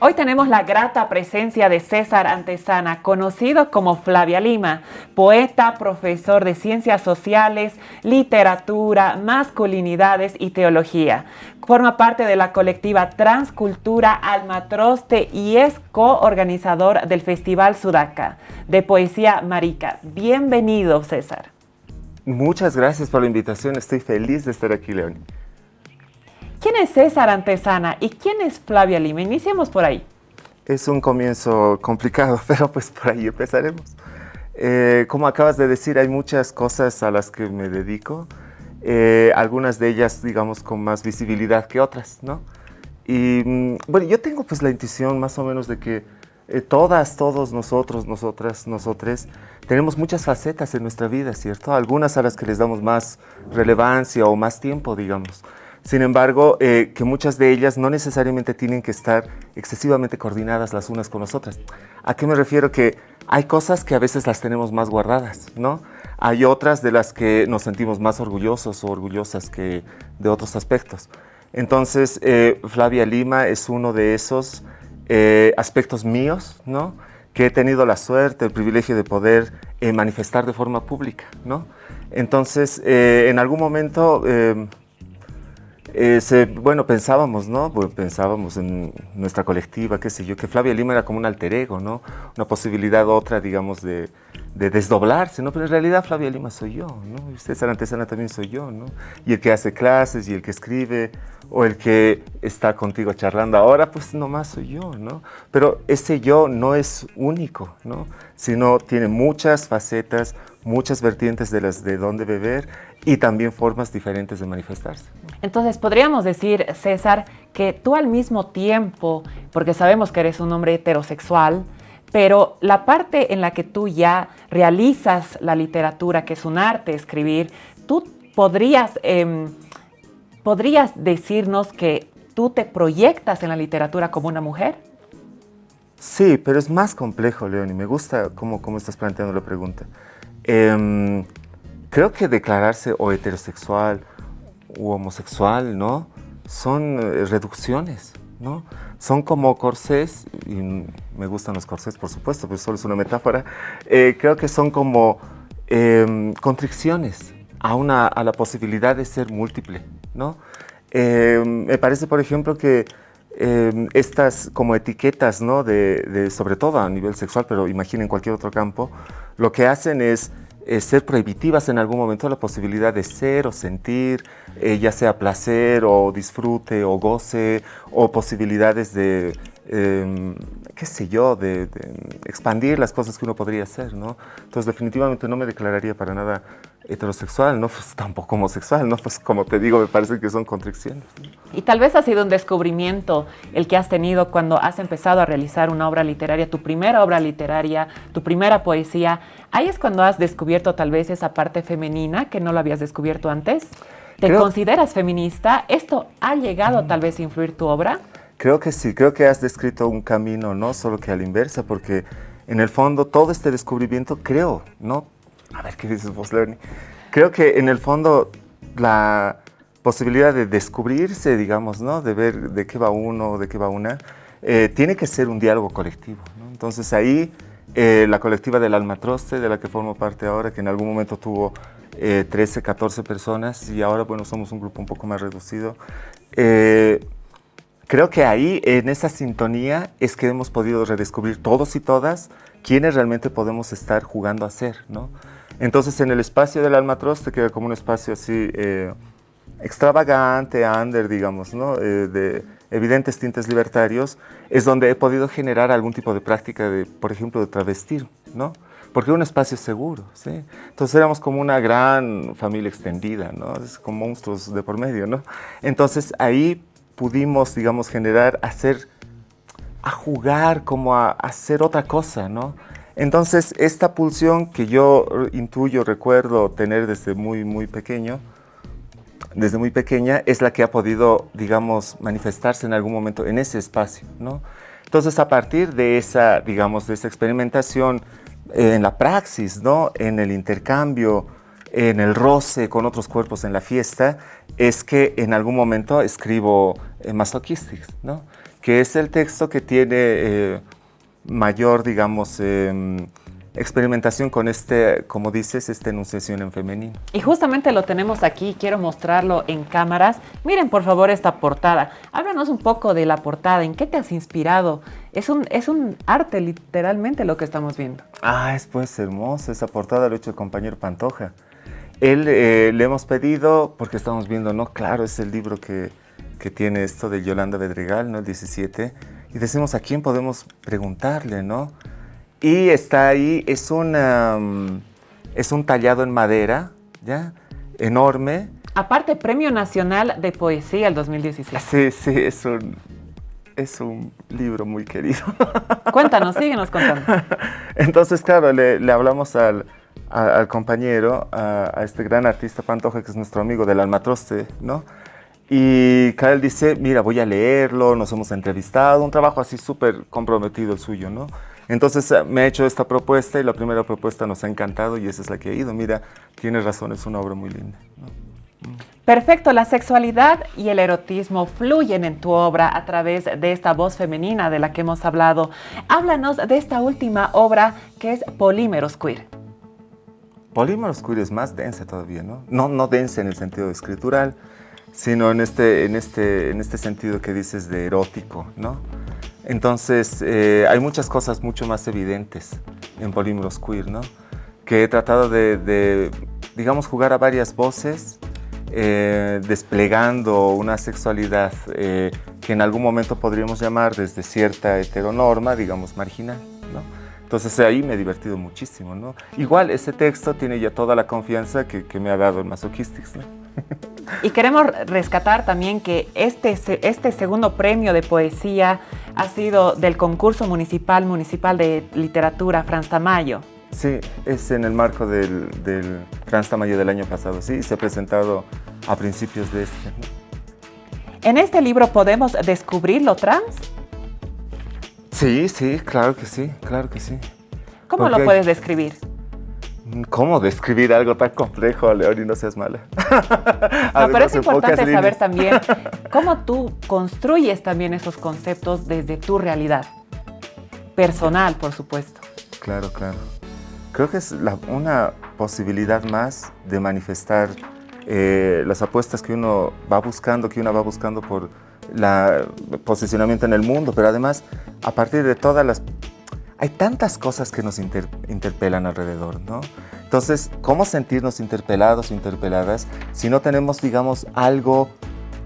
Hoy tenemos la grata presencia de César Antesana, conocido como Flavia Lima, poeta, profesor de ciencias sociales, literatura, masculinidades y teología. Forma parte de la colectiva Transcultura Almatroste y es coorganizador del Festival Sudaca de Poesía Marica. Bienvenido, César. Muchas gracias por la invitación. Estoy feliz de estar aquí, Leoni. ¿Quién es César Antesana y quién es Flavia Lima? Iniciemos por ahí. Es un comienzo complicado, pero pues por ahí empezaremos. Eh, como acabas de decir, hay muchas cosas a las que me dedico, eh, algunas de ellas, digamos, con más visibilidad que otras, ¿no? Y mm, bueno, yo tengo pues la intuición más o menos de que eh, todas, todos nosotros, nosotras, nosotres, tenemos muchas facetas en nuestra vida, ¿cierto? Algunas a las que les damos más relevancia o más tiempo, digamos. Sin embargo, eh, que muchas de ellas no necesariamente tienen que estar excesivamente coordinadas las unas con las otras. ¿A qué me refiero? Que hay cosas que a veces las tenemos más guardadas, ¿no? Hay otras de las que nos sentimos más orgullosos o orgullosas que de otros aspectos. Entonces, eh, Flavia Lima es uno de esos eh, aspectos míos, ¿no? Que he tenido la suerte, el privilegio de poder manifestar de forma pública, ¿no? Entonces, en algún momento eh, bueno, pensábamos, ¿no? Pensábamos en nuestra colectiva, qué sé yo, que Flavia Lima era como un alter ego, ¿no? Una posibilidad otra, digamos, de, desdoblarse, ¿no? Pero en realidad Flavia Lima soy yo, ¿no? Y César Antesana también soy yo, ¿no? Y el que hace clases y el que escribe o el que está contigo charlando ahora, pues nomás soy yo, ¿no? Pero ese yo no es único, ¿no? Sino tiene muchas facetas, muchas vertientes de las de dónde beber y también formas diferentes de manifestarse. Entonces, podríamos decir, César, que tú al mismo tiempo, porque sabemos que eres un hombre heterosexual, pero la parte en la que tú ya realizas la literatura, que es un arte, escribir, tú podrías, em, podrías decirnos que tú te proyectas en la literatura como una mujer. Sí, pero es más complejo, León, y me gusta cómo, cómo estás planteando la pregunta. Em, creo que declararse o heterosexual u homosexual, ¿no? Son eh, reducciones, ¿no? Son como corsés, y me gustan los corsés, por supuesto, pero solo es una metáfora. Eh, creo que son como em, constricciones a, una, a la posibilidad de ser múltiple, ¿no? Em, me parece, por ejemplo, que em, estas como etiquetas, ¿no? De, sobre todo a nivel sexual, pero imaginen cualquier otro campo, lo que hacen es eh, ser prohibitivas en algún momento la posibilidad de ser o sentir, eh, ya sea placer o disfrute o goce o posibilidades de, em, qué sé yo, de, expandir las cosas que uno podría hacer, ¿no? Entonces definitivamente no me declararía para nada heterosexual, no pues tampoco homosexual, ¿no? Pues como te digo, me parece que son contradicciones. Y tal vez ha sido un descubrimiento el que has tenido cuando has empezado a realizar una obra literaria, tu primera obra literaria, tu primera poesía. Ahí es cuando has descubierto tal vez esa parte femenina que no lo habías descubierto antes. ¿Te consideras feminista? ¿Esto ha llegado tal vez a influir tu obra? Creo que sí, creo que has descrito un camino, no solo que a la inversa, porque en el fondo todo este descubrimiento, creo, ¿no? A ver, ¿qué dices vos, Lerny? Creo que en el fondo la posibilidad de descubrirse, digamos, ¿no? De ver de qué va uno, de qué va una, eh, tiene que ser un diálogo colectivo, ¿no? Entonces ahí eh, la colectiva del Almatroste, de la que formo parte ahora, que en algún momento tuvo 13, eh, 14 personas y ahora, bueno, somos un grupo un poco más reducido. Creo que ahí, en esa sintonía, es que hemos podido redescubrir todos y todas quiénes realmente podemos estar jugando a ser, ¿no? Entonces, en el espacio del Almatroste, que era como un espacio así eh, extravagante, under, digamos, ¿no? Eh, de evidentes tintes libertarios, es donde he podido generar algún tipo de práctica, de, por ejemplo, de travestir, ¿no? Porque era un espacio seguro, ¿sí? Entonces éramos como una gran familia extendida, ¿no? Es como monstruos de por medio, ¿no? Entonces ahí pudimos, digamos, generar, hacer, a jugar, como a hacer otra cosa, ¿no? Entonces, esta pulsión que yo intuyo, recuerdo tener desde muy, muy pequeño, desde muy pequeña, es la que ha podido, digamos, manifestarse en algún momento en ese espacio, ¿no? Entonces, a partir de esa, digamos, de esa experimentación en la praxis, ¿no? En el intercambio, en el roce con otros cuerpos en la fiesta, es que en algún momento escribo eh, Masochistics, ¿no? que es el texto que tiene eh, mayor, digamos, em, experimentación con este, como dices, esta enunciación en femenino. Y justamente lo tenemos aquí, quiero mostrarlo en cámaras. Miren por favor esta portada. Háblanos un poco de la portada, ¿en qué te has inspirado? Es un, es un arte literalmente lo que estamos viendo. Ah, es pues hermoso, esa portada lo ha hecho el compañero Pantoja. Él eh, le hemos pedido, porque estamos viendo, ¿no? Claro, es el libro que, que tiene esto de Yolanda Bedregal, ¿no? El 17. Y decimos, ¿a quién podemos preguntarle, no? Y está ahí, es, una, mm, es un tallado en madera, ¿ya? Enorme. Aparte, Premio Nacional de Poesía el 2016. Sí, sí, es un, es un libro muy querido. Cuéntanos, síguenos contando. Entonces, claro, le, le hablamos al, al compañero, a, a, este gran artista Pantoja, que es nuestro amigo del Almatroste, ¿no? Y Karel dice, mira, voy a leerlo, nos hemos entrevistado, un trabajo así súper comprometido el suyo, ¿no? Entonces eh, me ha hecho esta propuesta y la primera propuesta nos ha encantado y esa es la que he ido. Mira, tienes razón, es una obra muy linda. ¿no? Perfecto, la sexualidad y el erotismo fluyen en tu obra a través de esta voz femenina de la que hemos hablado. Háblanos de esta última obra que es Polímeros Queer. Polímeros Queer es más densa todavía, ¿no? No, no densa en el sentido escritural, sino en este, en, este, en este sentido que dices de erótico, ¿no? Entonces, eh, hay muchas cosas mucho más evidentes en Polímeros Queer, ¿no? Que he tratado de, digamos, jugar a varias voces, eh, desplegando una sexualidad eh, que en algún momento podríamos llamar desde cierta heteronorma, digamos, marginal. Entonces ahí me he divertido muchísimo, ¿no? Igual ese texto tiene ya toda la confianza que, que me ha dado el Masochistics, ¿no? Y queremos rescatar también que este, este segundo premio de poesía ha sido del concurso municipal municipal de literatura Franz Tamayo. Sí, es en el marco del, del Franz Tamayo del año pasado, sí, se ha presentado a principios de este. ¿En este libro podemos descubrir lo trans? Sí, sí, claro que sí, claro que sí. ¿Cómo Porque lo puedes describir? ¿Cómo describir algo tan complejo, León, y no seas mala? no, pero es importante saber también cómo tú construyes también esos conceptos desde tu realidad. Personal, por supuesto. Claro, claro. Creo que es la, una posibilidad más de manifestar eh, las apuestas que uno va buscando, que uno va buscando por el posicionamiento en el mundo, pero además, a partir de todas las hay tantas cosas que nos inter, interpelan alrededor, ¿no? Entonces, ¿cómo sentirnos interpelados o interpeladas si no tenemos, digamos, algo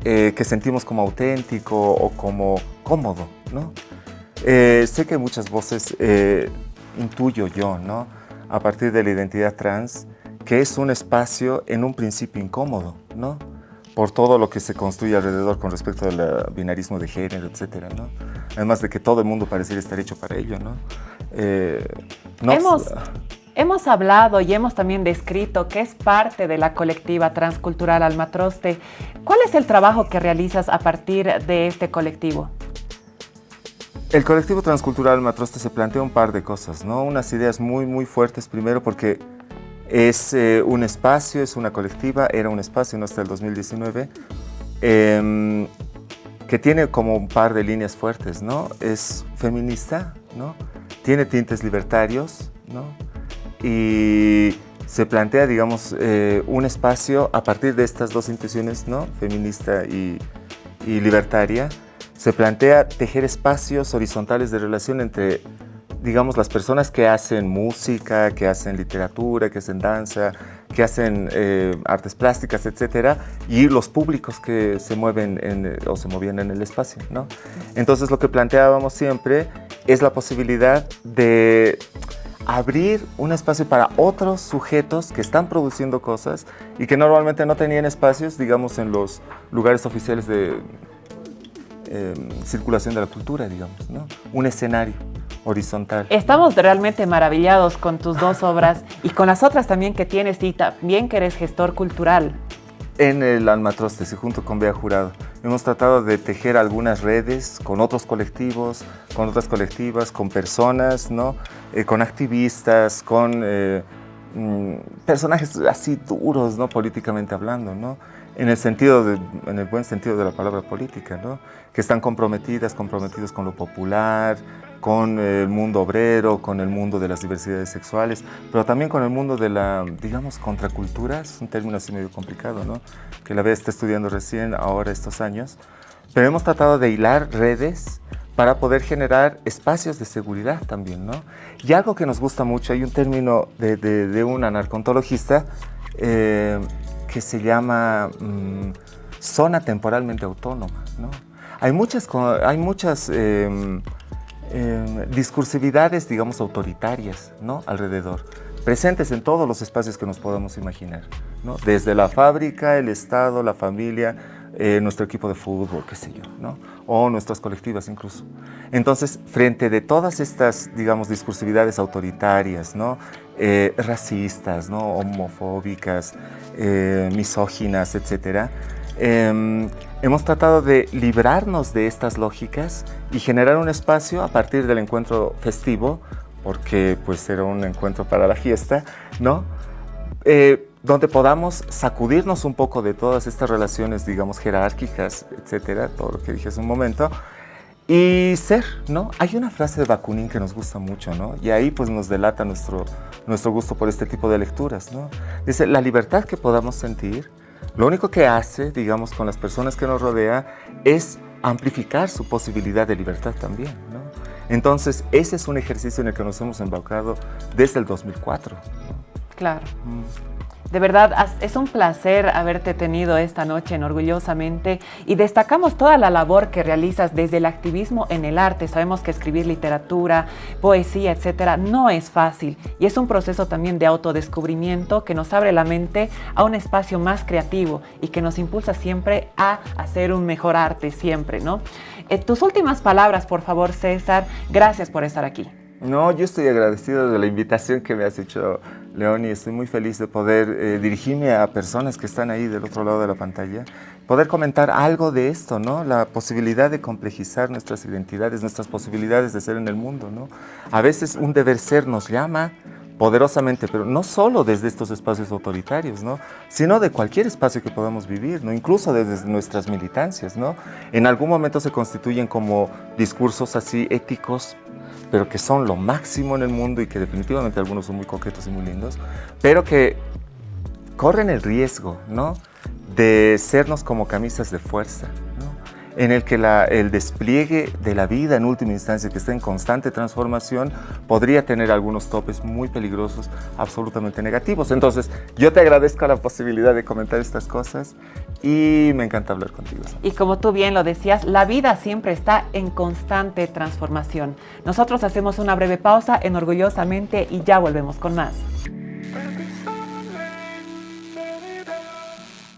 eh, que sentimos como auténtico o como cómodo, ¿no? Eh, sé que muchas voces eh, intuyo yo, ¿no? A partir de la identidad trans, que es un espacio en un principio incómodo, ¿no? Por todo lo que se construye alrededor con respecto al binarismo de género, etcétera, ¿no? Además de que todo el mundo pareciera estar hecho para ello, ¿no? Eh, no hemos, hemos hablado y hemos también descrito que es parte de la colectiva transcultural Almatroste. ¿Cuál es el trabajo que realizas a partir de este colectivo? El colectivo transcultural Almatroste se plantea un par de cosas, ¿no? Unas ideas muy, muy fuertes, primero porque es eh, un espacio, es una colectiva, era un espacio ¿no? hasta el 2019, eh, que tiene como un par de líneas fuertes, ¿no? Es feminista, ¿no? Tiene tintes libertarios, ¿no? Y se plantea, digamos, eh, un espacio a partir de estas dos intenciones, ¿no? Feminista y libertaria. Se plantea tejer espacios horizontales de relación entre digamos, las personas que hacen música, que hacen literatura, que hacen danza, que hacen eh, artes plásticas, etcétera, y los públicos que se mueven en, o se movían en el espacio, ¿no? Entonces, lo que planteábamos siempre es la posibilidad de abrir un espacio para otros sujetos que están produciendo cosas y que normalmente no tenían espacios, digamos, en los lugares oficiales de eh, circulación de la cultura, digamos, ¿no? Un escenario horizontal. Estamos realmente maravillados con tus dos obras y con las otras también que tienes y también que eres gestor cultural. En el Almatrostes y junto con Bea Jurado hemos tratado de tejer algunas redes con otros colectivos, con otras colectivas, con personas, ¿no? Eh, con activistas, con eh, mm, personajes así duros, ¿no? Políticamente hablando, ¿no? En el, sentido de, en el buen sentido de la palabra política, ¿no? Que están comprometidas, comprometidos con lo popular, con el mundo obrero, con el mundo de las diversidades sexuales, pero también con el mundo de la, digamos, contracultura, es un término así medio complicado, ¿no? Que la vez está estudiando recién, ahora estos años, pero hemos tratado de hilar redes para poder generar espacios de seguridad también, ¿no? Y algo que nos gusta mucho, hay un término de, de, un anarcontologista eh, que se llama mm, zona temporalmente autónoma, ¿no? Hay muchas, hay muchas em, em, discursividades, digamos, autoritarias, ¿no? Alrededor, presentes en todos los espacios que nos podamos imaginar, ¿no? Desde la fábrica, el Estado, la familia, eh, nuestro equipo de fútbol, qué sé yo, ¿no? o nuestras colectivas incluso. Entonces, frente de todas estas, digamos, discursividades autoritarias, ¿no? Eh, racistas, ¿no? homofóbicas, eh, misóginas, etc., em, hemos tratado de librarnos de estas lógicas y generar un espacio a partir del encuentro festivo, porque pues era un encuentro para la fiesta, ¿no? Donde podamos sacudirnos un poco de todas estas relaciones, digamos, jerárquicas, etcétera, todo lo que dije hace un momento, y ser, ¿no? Hay una frase de Bakunin que nos gusta mucho, ¿no? Y ahí pues nos delata nuestro, nuestro gusto por este tipo de lecturas, ¿no? Dice, la libertad que podamos sentir, lo único que hace, digamos, con las personas que nos rodea, es amplificar su posibilidad de libertad también, ¿no? Entonces, ese es un ejercicio en el que nos hemos embaucado desde el 2004, Claro. Mm. De verdad, es un placer haberte tenido esta noche en Orgullosamente y destacamos toda la labor que realizas desde el activismo en el arte. Sabemos que escribir literatura, poesía, etcétera, no es fácil y es un proceso también de autodescubrimiento que nos abre la mente a un espacio más creativo y que nos impulsa siempre a hacer un mejor arte, siempre, ¿no? Eh, tus últimas palabras, por favor, César. Gracias por estar aquí. No, yo estoy agradecido de la invitación que me has hecho, León, y estoy muy feliz de poder eh, dirigirme a personas que están ahí del otro lado de la pantalla, poder comentar algo de esto, ¿no? La posibilidad de complejizar nuestras identidades, nuestras posibilidades de ser en el mundo, ¿no? A veces un deber ser nos llama poderosamente, pero no solo desde estos espacios autoritarios, ¿no? Sino de cualquier espacio que podamos vivir, ¿no? Incluso desde nuestras militancias, ¿no? En algún momento se constituyen como discursos así éticos pero que son lo máximo en el mundo y que definitivamente algunos son muy coquetos y muy lindos, pero que corren el riesgo, ¿no? De sernos como camisas de fuerza, en el que el despliegue de la vida en última instancia, que está en constante transformación, podría tener algunos topes muy peligrosos, absolutamente negativos. Entonces, yo te agradezco la posibilidad de comentar estas cosas y me encanta hablar contigo. Y como tú bien lo decías, la vida siempre está en constante transformación. Nosotros hacemos una breve pausa en Orgullosamente y ya volvemos con más.